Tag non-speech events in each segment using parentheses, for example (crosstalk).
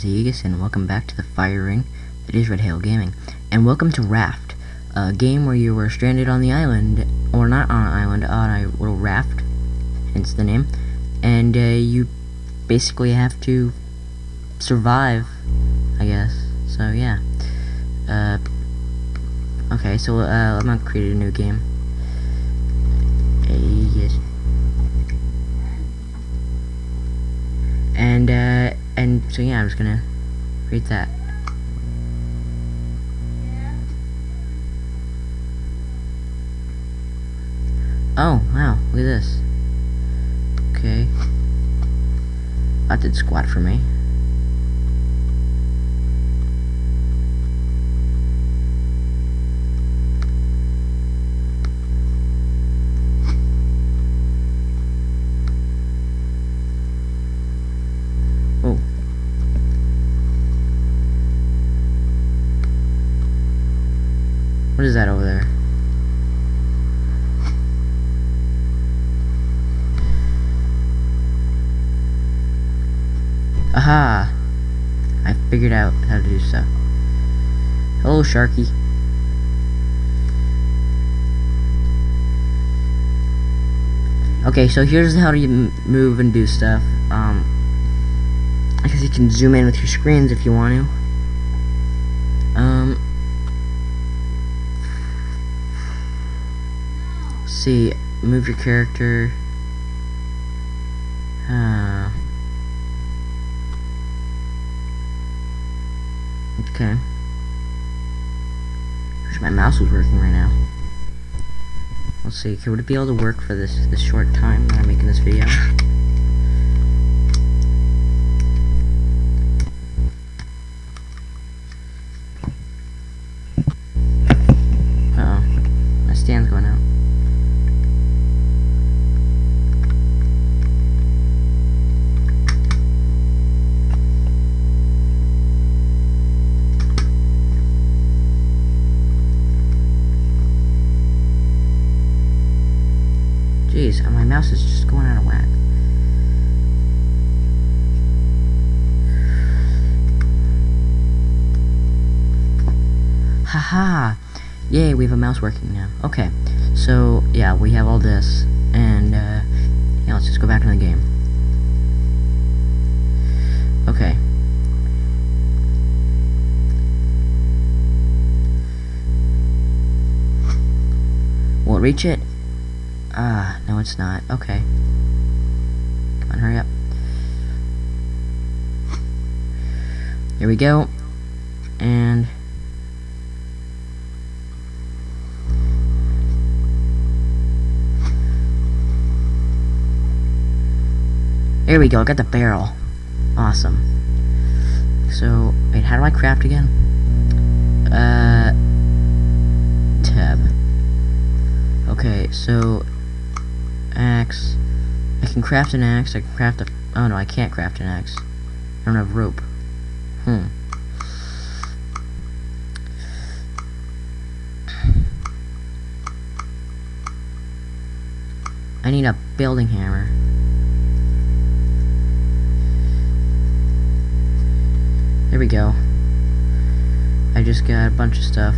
is Aegis, and welcome back to the fire ring that is Red Hail Gaming. And welcome to Raft, a game where you were stranded on the island, or not on an island, on a little raft, hence the name, and uh, you basically have to survive, I guess. So yeah. Uh, okay, so uh, I'm gonna create a new game. Aegis. And, uh, so yeah, I'm just gonna read that. Oh, wow, look at this. Okay. That did squat for me. Aha! I figured out how to do stuff. Hello, Sharky. Okay, so here's how you move and do stuff. Um, I guess you can zoom in with your screens if you want to. Um, see, move your character. Uh, okay. Wish my mouse was working right now. Let's see, would it be able to work for this this short time that I'm making this video? Mouse is just going out of whack. Haha! Yay, we have a mouse working now. Okay, so, yeah, we have all this, and, uh, yeah, let's just go back to the game. Okay. Will it reach it? Ah, no it's not. Okay. Come on, hurry up. Here we go. And... There we go, I got the barrel. Awesome. So, wait, how do I craft again? Uh... Tab. Okay, so axe. I can craft an axe. I can craft a. Oh no, I can't craft an axe. I don't have rope. Hmm. I need a building hammer. There we go. I just got a bunch of stuff.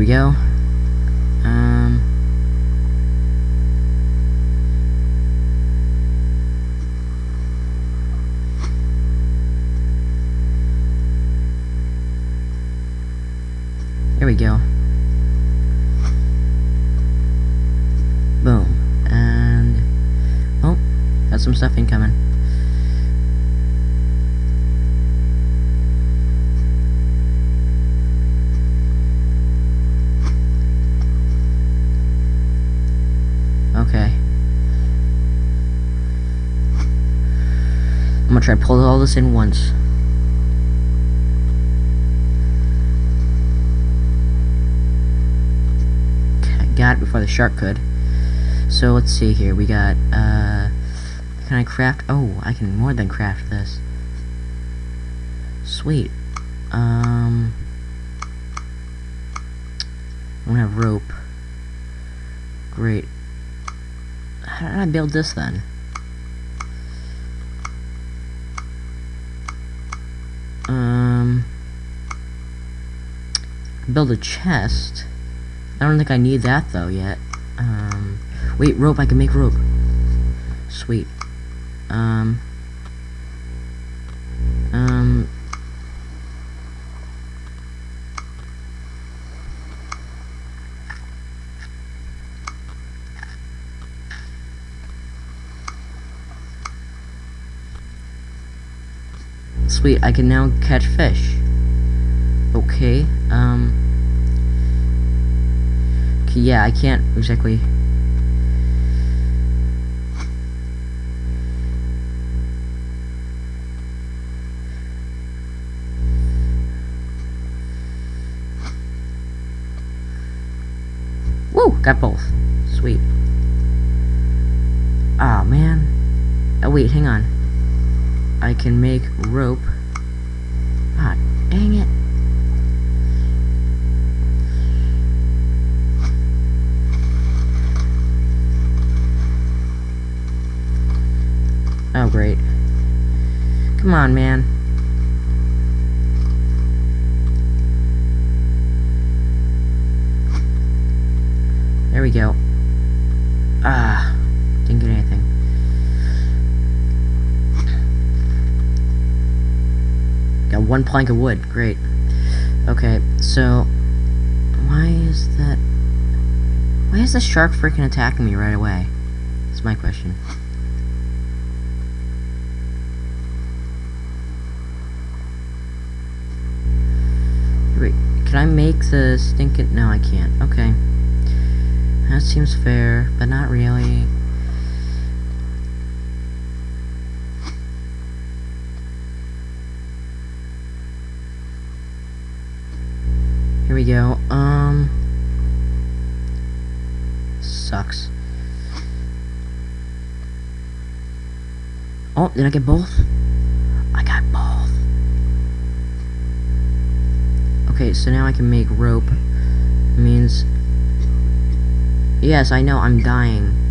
We go. Um. There we go. Boom. And... Oh, got some stuff incoming. I'm gonna try to pull all this in once. Got it before the shark could. So let's see here. We got, uh, can I craft? Oh, I can more than craft this. Sweet. Um, I have rope. Great. How did I build this then? Build a chest. I don't think I need that though yet. Um, wait, rope. I can make rope. Sweet. Um. Um. Sweet, I can now catch fish. Okay, um... Okay, yeah, I can't exactly... Woo! Got both. Sweet. Ah, oh, man. Oh, wait, hang on. I can make rope. Come on, man. There we go. Ah, didn't get anything. Got one plank of wood. Great. Okay, so... Why is that... Why is the shark freaking attacking me right away? That's my question. Can I make the stinking... No, I can't. Okay. That seems fair, but not really. Here we go. Um... Sucks. Oh, did I get both? Okay, so now I can make rope. It means... Yes, I know, I'm dying.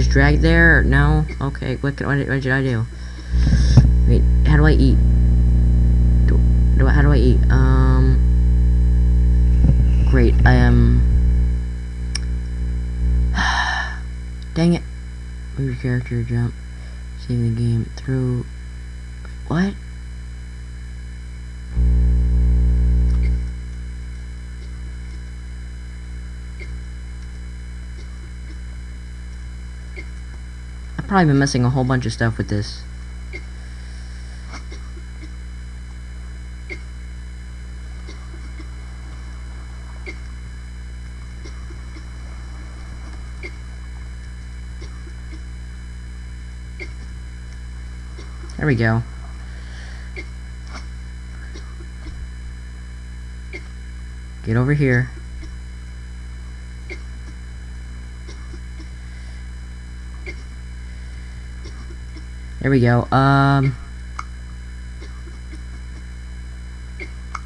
Just drag there? No? Okay, what, can, what, did, what did I do? Wait, how do I eat? Do, do how do I eat? Um... Great, I am... (sighs) Dang it. Move your character, jump. Save the game. Through... What? Probably been missing a whole bunch of stuff with this. There we go. Get over here. There we go. Um.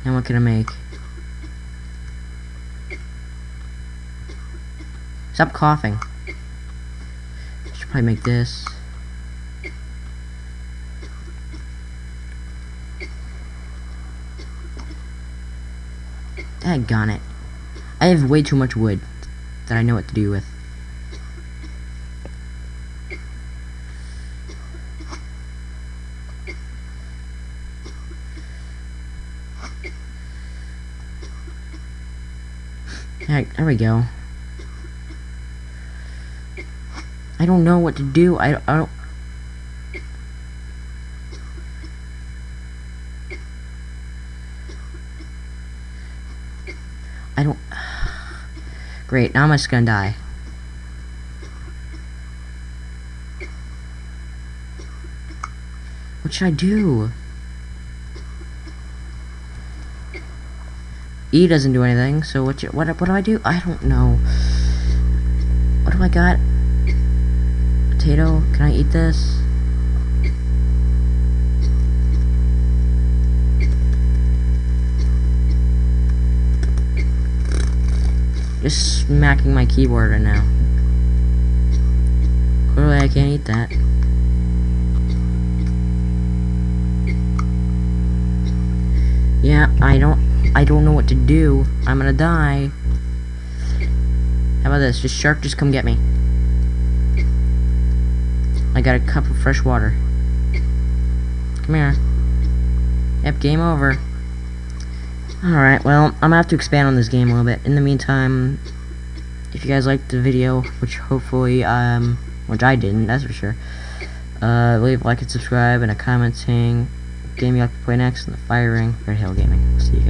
Now what can I make? Stop coughing. I should probably make this. Daggone it. I have way too much wood that I know what to do with. There, we go. I don't know what to do. I, I don't... I don't... (sighs) Great, now I'm just gonna die. What should I do? E doesn't do anything, so what, what, what do I do? I don't know. What do I got? Potato? Can I eat this? Just smacking my keyboard right now. Clearly I can't eat that. Yeah, I don't I don't know what to do. I'm gonna die. How about this? Just shark, just come get me. I got a cup of fresh water. Come here. Yep, game over. Alright, well, I'm gonna have to expand on this game a little bit. In the meantime, if you guys liked the video, which hopefully, um, which I didn't, that's for sure, uh, leave a like and subscribe and a comment saying game you like to play next and the firing Red Hill Gaming. See you guys.